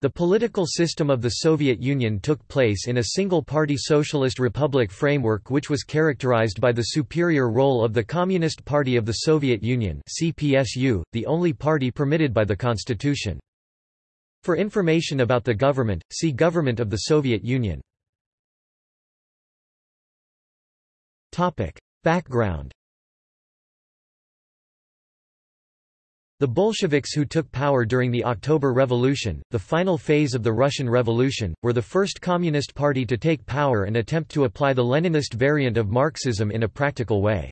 The political system of the Soviet Union took place in a single-party socialist republic framework which was characterized by the superior role of the Communist Party of the Soviet Union CPSU, the only party permitted by the constitution. For information about the government, see Government of the Soviet Union. Background The Bolsheviks who took power during the October Revolution, the final phase of the Russian Revolution, were the first communist party to take power and attempt to apply the Leninist variant of Marxism in a practical way.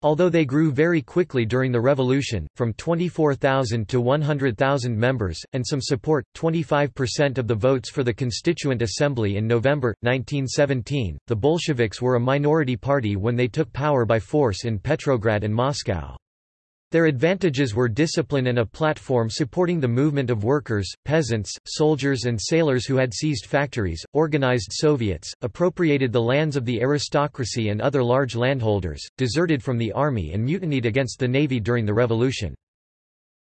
Although they grew very quickly during the revolution, from 24,000 to 100,000 members, and some support, 25% of the votes for the Constituent Assembly in November, 1917, the Bolsheviks were a minority party when they took power by force in Petrograd and Moscow. Their advantages were discipline and a platform supporting the movement of workers, peasants, soldiers and sailors who had seized factories, organized Soviets, appropriated the lands of the aristocracy and other large landholders, deserted from the army and mutinied against the navy during the revolution.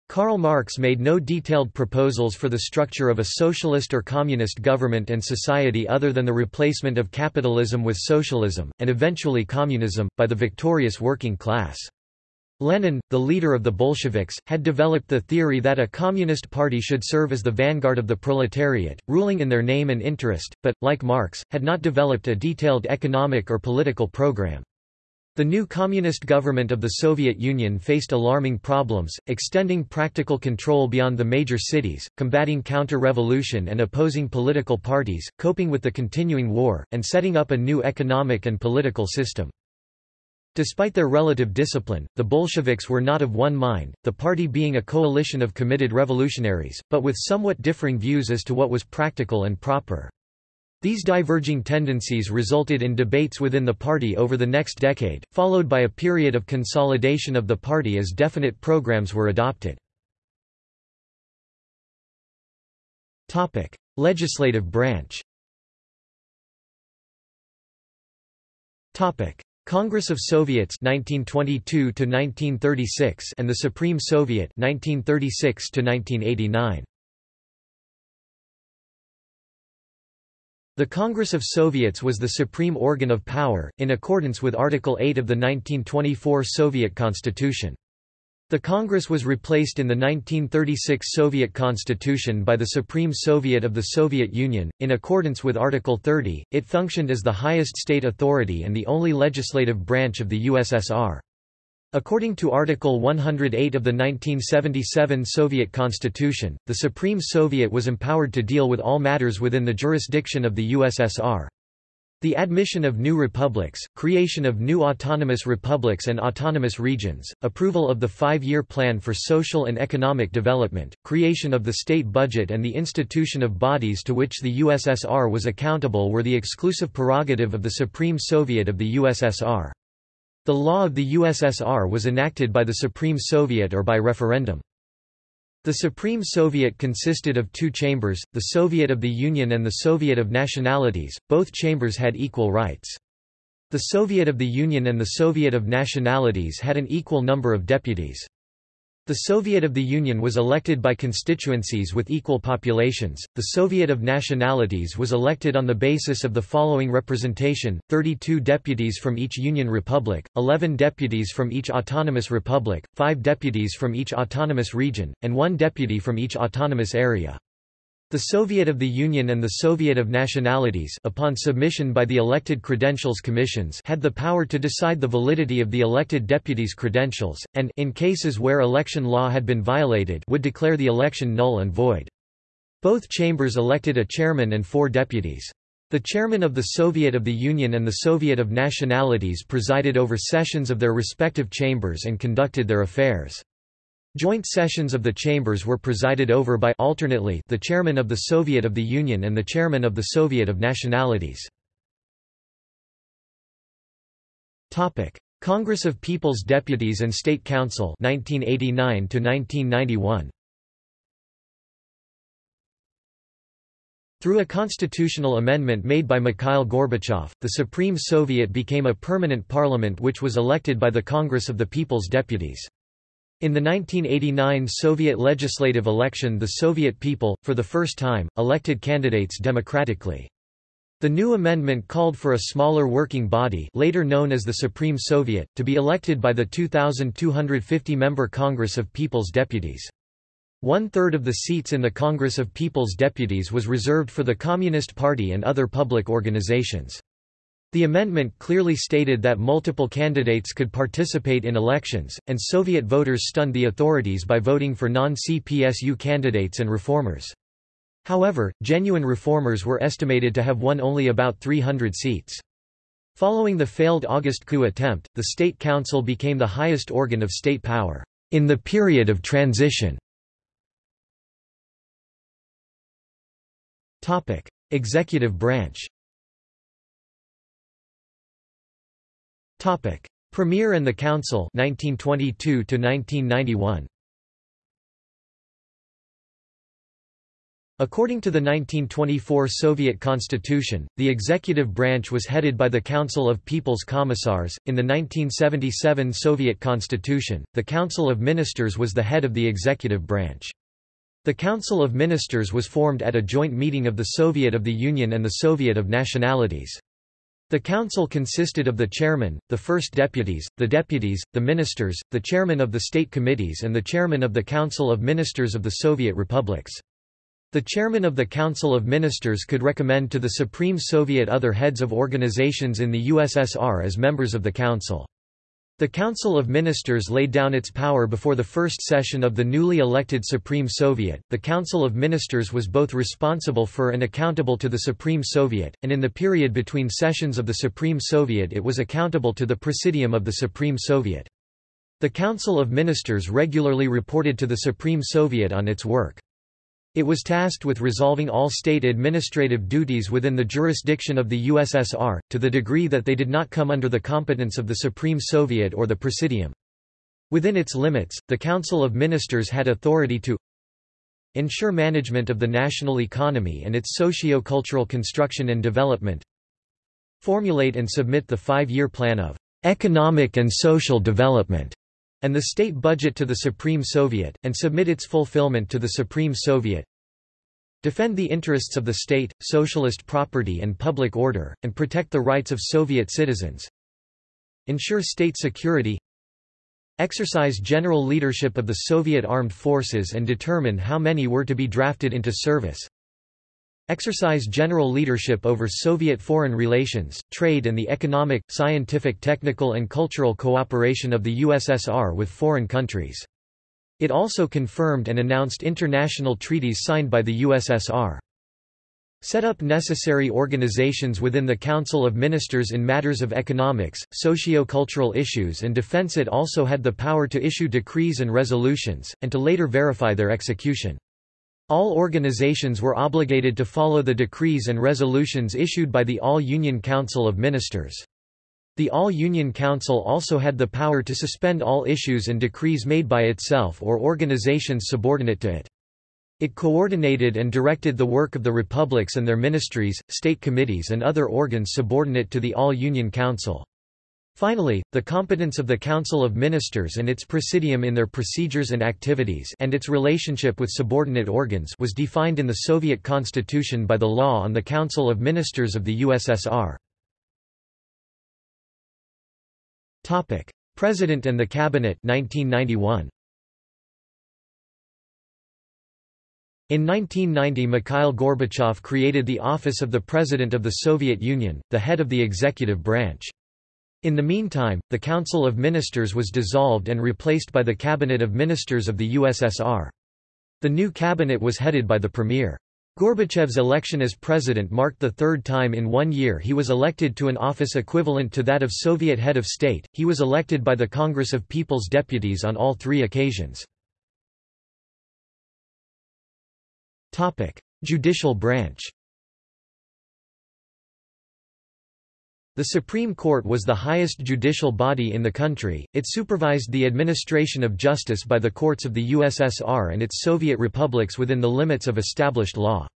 Karl Marx made no detailed proposals for the structure of a socialist or communist government and society other than the replacement of capitalism with socialism, and eventually communism, by the victorious working class. Lenin, the leader of the Bolsheviks, had developed the theory that a communist party should serve as the vanguard of the proletariat, ruling in their name and interest, but, like Marx, had not developed a detailed economic or political program. The new communist government of the Soviet Union faced alarming problems, extending practical control beyond the major cities, combating counter-revolution and opposing political parties, coping with the continuing war, and setting up a new economic and political system. Despite their relative discipline, the Bolsheviks were not of one mind, the party being a coalition of committed revolutionaries, but with somewhat differing views as to what was practical and proper. These diverging tendencies resulted in debates within the party over the next decade, followed by a period of consolidation of the party as definite programs were adopted. Legislative branch Congress of Soviets 1922 to 1936 and the Supreme Soviet 1936 to 1989 The Congress of Soviets was the supreme organ of power, in accordance with Article 8 of the 1924 Soviet Constitution. The Congress was replaced in the 1936 Soviet Constitution by the Supreme Soviet of the Soviet Union. In accordance with Article 30, it functioned as the highest state authority and the only legislative branch of the USSR. According to Article 108 of the 1977 Soviet Constitution, the Supreme Soviet was empowered to deal with all matters within the jurisdiction of the USSR. The admission of new republics, creation of new autonomous republics and autonomous regions, approval of the five-year plan for social and economic development, creation of the state budget and the institution of bodies to which the USSR was accountable were the exclusive prerogative of the Supreme Soviet of the USSR. The law of the USSR was enacted by the Supreme Soviet or by referendum. The Supreme Soviet consisted of two chambers, the Soviet of the Union and the Soviet of Nationalities, both chambers had equal rights. The Soviet of the Union and the Soviet of Nationalities had an equal number of deputies. The Soviet of the Union was elected by constituencies with equal populations. The Soviet of Nationalities was elected on the basis of the following representation 32 deputies from each Union Republic, 11 deputies from each autonomous republic, 5 deputies from each autonomous region, and 1 deputy from each autonomous area. The Soviet of the Union and the Soviet of Nationalities upon submission by the elected credentials commissions had the power to decide the validity of the elected deputies' credentials, and in cases where election law had been violated would declare the election null and void. Both chambers elected a chairman and four deputies. The chairman of the Soviet of the Union and the Soviet of Nationalities presided over sessions of their respective chambers and conducted their affairs. Joint sessions of the chambers were presided over by alternately the chairman of the Soviet of the Union and the chairman of the Soviet of Nationalities. Topic: Congress of People's Deputies and State Council 1989 to 1991. Through a constitutional amendment made by Mikhail Gorbachev, the Supreme Soviet became a permanent parliament which was elected by the Congress of the People's Deputies. In the 1989 Soviet legislative election the Soviet people, for the first time, elected candidates democratically. The new amendment called for a smaller working body later known as the Supreme Soviet, to be elected by the 2,250-member Congress of People's Deputies. One-third of the seats in the Congress of People's Deputies was reserved for the Communist Party and other public organizations. The amendment clearly stated that multiple candidates could participate in elections, and Soviet voters stunned the authorities by voting for non-CPSU candidates and reformers. However, genuine reformers were estimated to have won only about 300 seats. Following the failed August coup attempt, the State Council became the highest organ of state power in the period of transition. Topic: Executive branch. Topic: Premier and the Council 1922 to 1991. According to the 1924 Soviet constitution, the executive branch was headed by the Council of People's Commissars. In the 1977 Soviet constitution, the Council of Ministers was the head of the executive branch. The Council of Ministers was formed at a joint meeting of the Soviet of the Union and the Soviet of Nationalities. The council consisted of the chairman, the first deputies, the deputies, the ministers, the chairman of the state committees and the chairman of the Council of Ministers of the Soviet republics. The chairman of the Council of Ministers could recommend to the Supreme Soviet other heads of organizations in the USSR as members of the council. The Council of Ministers laid down its power before the first session of the newly elected Supreme Soviet. The Council of Ministers was both responsible for and accountable to the Supreme Soviet, and in the period between sessions of the Supreme Soviet it was accountable to the Presidium of the Supreme Soviet. The Council of Ministers regularly reported to the Supreme Soviet on its work. It was tasked with resolving all state administrative duties within the jurisdiction of the USSR, to the degree that they did not come under the competence of the Supreme Soviet or the Presidium. Within its limits, the Council of Ministers had authority to ensure management of the national economy and its socio-cultural construction and development formulate and submit the five-year plan of economic and social development and the state budget to the Supreme Soviet, and submit its fulfillment to the Supreme Soviet. Defend the interests of the state, socialist property and public order, and protect the rights of Soviet citizens. Ensure state security. Exercise general leadership of the Soviet armed forces and determine how many were to be drafted into service exercise general leadership over Soviet foreign relations, trade and the economic, scientific technical and cultural cooperation of the USSR with foreign countries. It also confirmed and announced international treaties signed by the USSR. Set up necessary organizations within the Council of Ministers in matters of economics, socio-cultural issues and defense It also had the power to issue decrees and resolutions, and to later verify their execution. All organizations were obligated to follow the decrees and resolutions issued by the All-Union Council of Ministers. The All-Union Council also had the power to suspend all issues and decrees made by itself or organizations subordinate to it. It coordinated and directed the work of the republics and their ministries, state committees and other organs subordinate to the All-Union Council. Finally, the competence of the Council of Ministers and its presidium in their procedures and activities and its relationship with subordinate organs was defined in the Soviet constitution by the Law on the Council of Ministers of the USSR. Topic: President and the Cabinet 1991. In 1990 Mikhail Gorbachev created the office of the President of the Soviet Union, the head of the executive branch. In the meantime, the Council of Ministers was dissolved and replaced by the Cabinet of Ministers of the USSR. The new cabinet was headed by the Premier. Gorbachev's election as president marked the third time in one year he was elected to an office equivalent to that of Soviet head of state. He was elected by the Congress of People's Deputies on all three occasions. Topic: Judicial branch. The Supreme Court was the highest judicial body in the country, it supervised the administration of justice by the courts of the USSR and its Soviet republics within the limits of established law.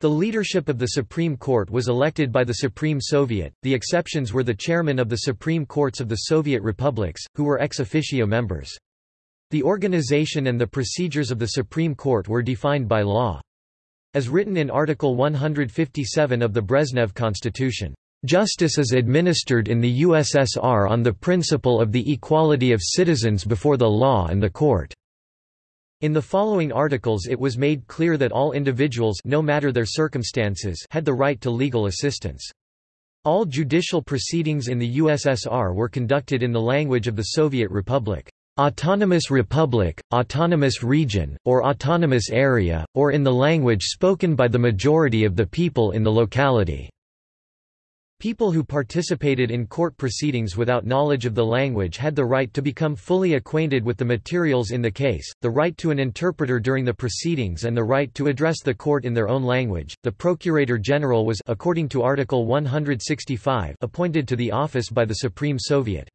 The leadership of the Supreme Court was elected by the Supreme Soviet, the exceptions were the chairmen of the Supreme Courts of the Soviet republics, who were ex officio members. The organization and the procedures of the Supreme Court were defined by law. As written in Article 157 of the Brezhnev Constitution, "...justice is administered in the USSR on the principle of the equality of citizens before the law and the court." In the following articles it was made clear that all individuals no matter their circumstances had the right to legal assistance. All judicial proceedings in the USSR were conducted in the language of the Soviet Republic, autonomous republic, autonomous region, or autonomous area, or in the language spoken by the majority of the people in the locality. People who participated in court proceedings without knowledge of the language had the right to become fully acquainted with the materials in the case, the right to an interpreter during the proceedings and the right to address the court in their own language. The Procurator General was according to Article 165 appointed to the office by the Supreme Soviet.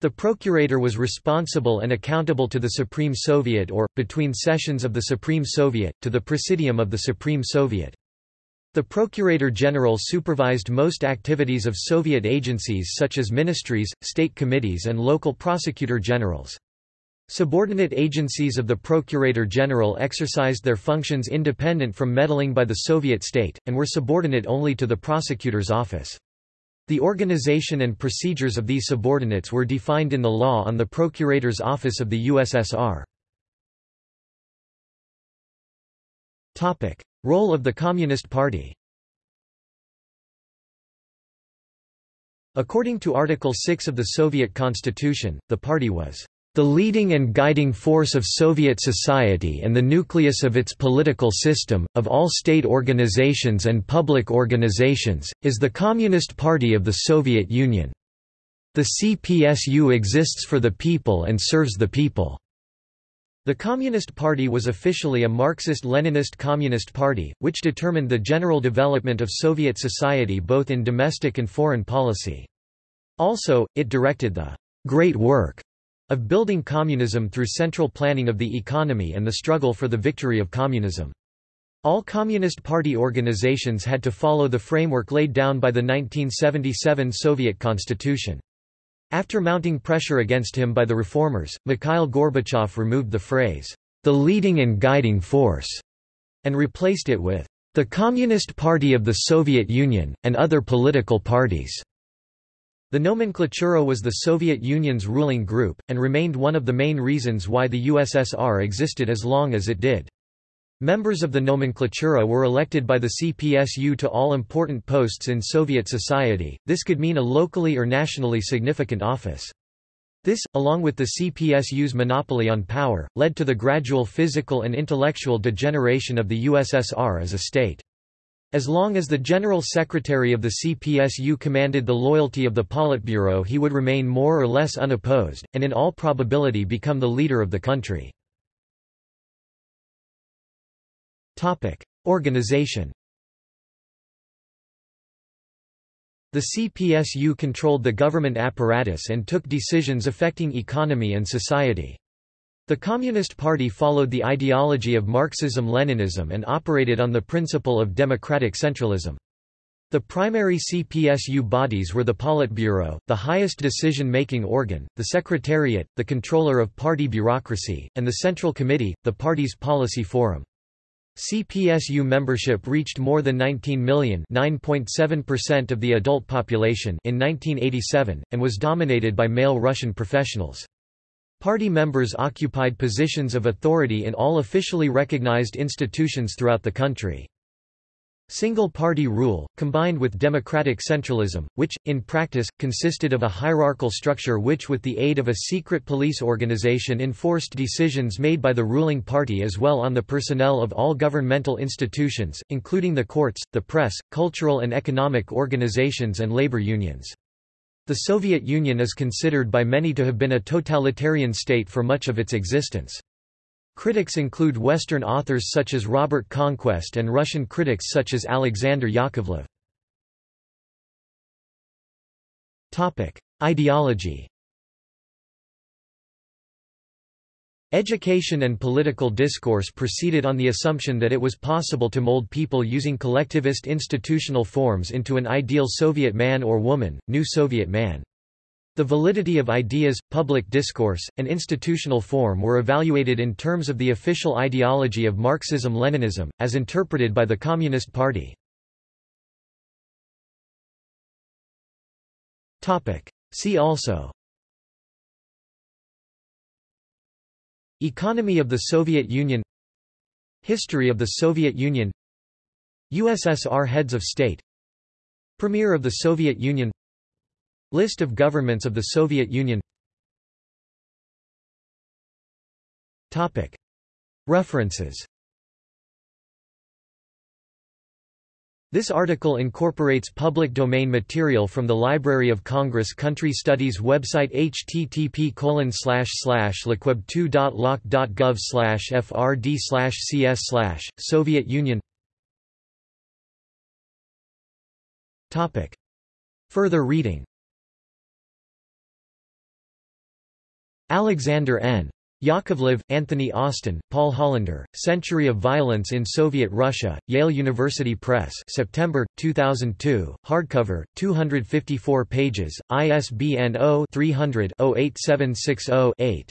The procurator was responsible and accountable to the Supreme Soviet or, between sessions of the Supreme Soviet, to the Presidium of the Supreme Soviet. The Procurator General supervised most activities of Soviet agencies such as ministries, state committees and local prosecutor generals. Subordinate agencies of the Procurator General exercised their functions independent from meddling by the Soviet state, and were subordinate only to the prosecutor's office. The organization and procedures of these subordinates were defined in the law on the Procurator's Office of the USSR. Role of the Communist Party According to Article 6 of the Soviet Constitution, the party was the leading and guiding force of Soviet society and the nucleus of its political system, of all state organizations and public organizations, is the Communist Party of the Soviet Union. The CPSU exists for the people and serves the people. The Communist Party was officially a Marxist-Leninist communist party, which determined the general development of Soviet society both in domestic and foreign policy. Also, it directed the «great work» of building communism through central planning of the economy and the struggle for the victory of communism. All Communist Party organizations had to follow the framework laid down by the 1977 Soviet Constitution. After mounting pressure against him by the reformers, Mikhail Gorbachev removed the phrase, the leading and guiding force, and replaced it with the Communist Party of the Soviet Union, and other political parties. The nomenklatura was the Soviet Union's ruling group, and remained one of the main reasons why the USSR existed as long as it did. Members of the nomenklatura were elected by the CPSU to all important posts in Soviet society, this could mean a locally or nationally significant office. This, along with the CPSU's monopoly on power, led to the gradual physical and intellectual degeneration of the USSR as a state. As long as the General Secretary of the CPSU commanded the loyalty of the Politburo he would remain more or less unopposed, and in all probability become the leader of the country. Topic: Organization. The CPSU controlled the government apparatus and took decisions affecting economy and society. The Communist Party followed the ideology of Marxism-Leninism and operated on the principle of democratic centralism. The primary CPSU bodies were the Politburo, the highest decision-making organ, the Secretariat, the controller of party bureaucracy, and the Central Committee, the party's policy forum. CPSU membership reached more than 19 million of the adult population in 1987, and was dominated by male Russian professionals. Party members occupied positions of authority in all officially recognized institutions throughout the country. Single-party rule, combined with democratic centralism, which, in practice, consisted of a hierarchical structure which with the aid of a secret police organization enforced decisions made by the ruling party as well on the personnel of all governmental institutions, including the courts, the press, cultural and economic organizations and labor unions. The Soviet Union is considered by many to have been a totalitarian state for much of its existence. Critics include Western authors such as Robert Conquest and Russian critics such as Alexander Yakovlev. Ideology Education and political discourse proceeded on the assumption that it was possible to mold people using collectivist institutional forms into an ideal Soviet man or woman, new Soviet man. The validity of ideas, public discourse, and institutional form were evaluated in terms of the official ideology of Marxism-Leninism, as interpreted by the Communist Party. See also. Economy of the Soviet Union. History of the Soviet Union. USSR Heads of State. Premier of the Soviet Union List of governments of the Soviet Union. Topic. References. This article incorporates public domain material from the Library of Congress Country Studies website http lcweb2.loc.gov frd cs Soviet Union. Further reading Alexander N. Yakovlev, Anthony Austin, Paul Hollander, Century of Violence in Soviet Russia, Yale University Press September, 2002, hardcover, 254 pages, ISBN 0-300-08760-8.